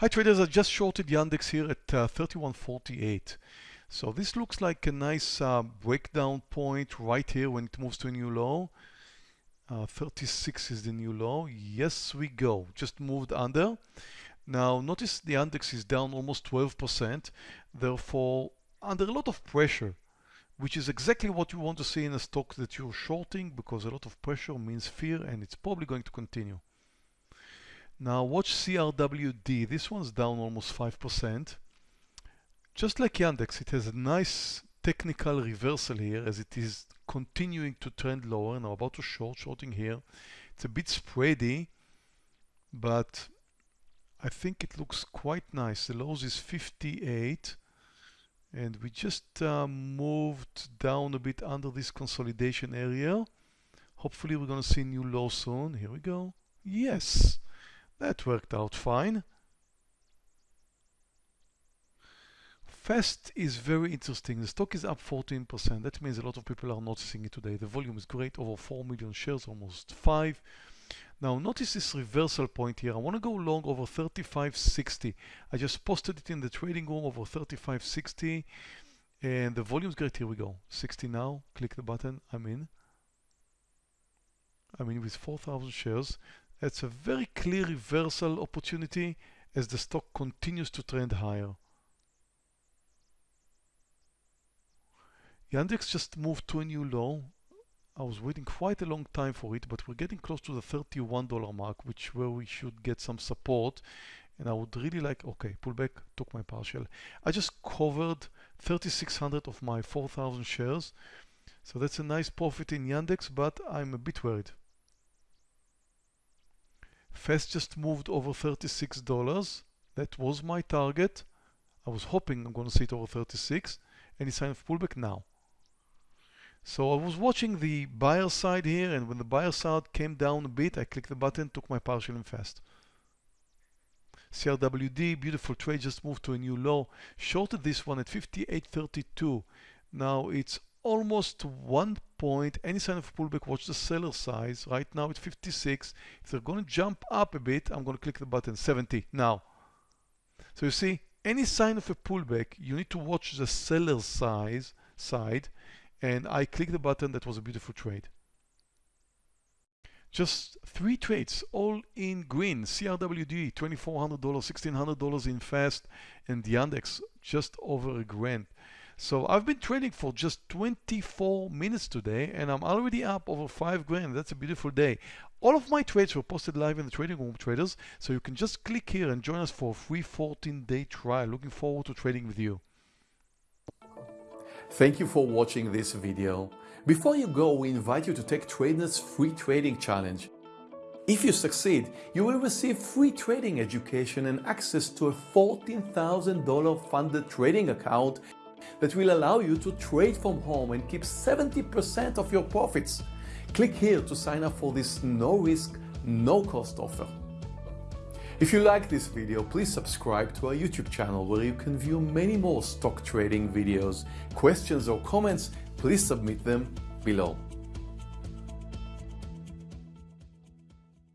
Hi traders, I just shorted Yandex here at uh, 31.48. So this looks like a nice uh, breakdown point right here when it moves to a new low. Uh, 36 is the new low. Yes, we go. Just moved under. Now notice the index is down almost 12%, therefore under a lot of pressure, which is exactly what you want to see in a stock that you're shorting because a lot of pressure means fear and it's probably going to continue. Now watch CRWD. This one's down almost 5%. Just like Yandex, it has a nice technical reversal here as it is continuing to trend lower. Now about to short, shorting here. It's a bit spready, but I think it looks quite nice. The lows is 58 and we just uh, moved down a bit under this consolidation area. Hopefully we're going to see new low soon. Here we go. Yes. That worked out fine. Fast is very interesting. The stock is up 14%. That means a lot of people are noticing it today. The volume is great, over 4 million shares, almost 5. Now notice this reversal point here. I want to go long over 35.60. I just posted it in the trading room over 35.60 and the volume is great. Here we go. 60 now. Click the button. I'm in. I'm in with 4,000 shares. It's a very clear reversal opportunity as the stock continues to trend higher. Yandex just moved to a new low. I was waiting quite a long time for it, but we're getting close to the $31 mark, which where we should get some support. And I would really like, okay, pull back, took my partial. I just covered 3,600 of my 4,000 shares. So that's a nice profit in Yandex, but I'm a bit worried. Fast just moved over $36. That was my target. I was hoping I'm going to see it over 36. and Any sign of pullback now? So I was watching the buyer side here and when the buyer side came down a bit, I clicked the button, took my partial in fast. CRWD, beautiful trade, just moved to a new low. Shorted this one at 58.32. Now it's almost one point. Any sign of pullback, watch the seller size. Right now it's 56. If they're going to jump up a bit, I'm going to click the button 70 now. So you see, any sign of a pullback, you need to watch the seller size side. And I click the button. That was a beautiful trade. Just three trades, all in green. CRWD, $2,400, $1,600 in fast, and the index just over a grand. So I've been trading for just 24 minutes today and I'm already up over 5 grand. That's a beautiful day. All of my trades were posted live in the trading room traders. So you can just click here and join us for a free 14 day trial. Looking forward to trading with you. Thank you for watching this video. Before you go, we invite you to take TradeNet's free trading challenge. If you succeed, you will receive free trading education and access to a $14,000 funded trading account that will allow you to trade from home and keep 70% of your profits. Click here to sign up for this no risk, no cost offer. If you like this video, please subscribe to our YouTube channel where you can view many more stock trading videos. Questions or comments, please submit them below.